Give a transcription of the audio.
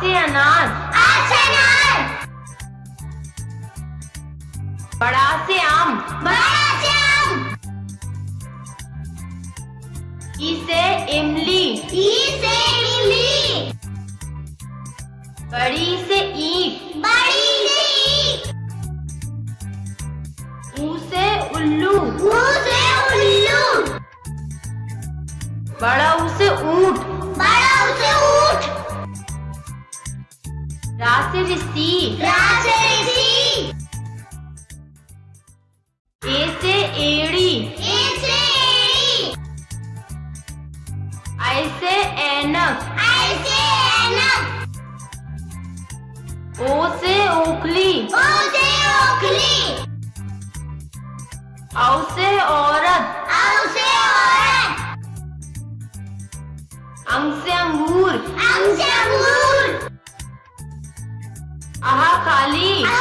से अनार आज अनार बड़ा से आम बड़ा से आम ई से इमली। ई से इमली। बड़ी से ईट। बड़ी से ईट। ऊ से उल्लू। ऊ से उल्लू। बड़ा ऊ से ऊँट। बड़ा रा से ऋषि रा से ए से एड़ी ए से एड़ी आई से ऐनक आई से ऐनक ओ से ओखली ओ से ओखली औ से औरत Ali.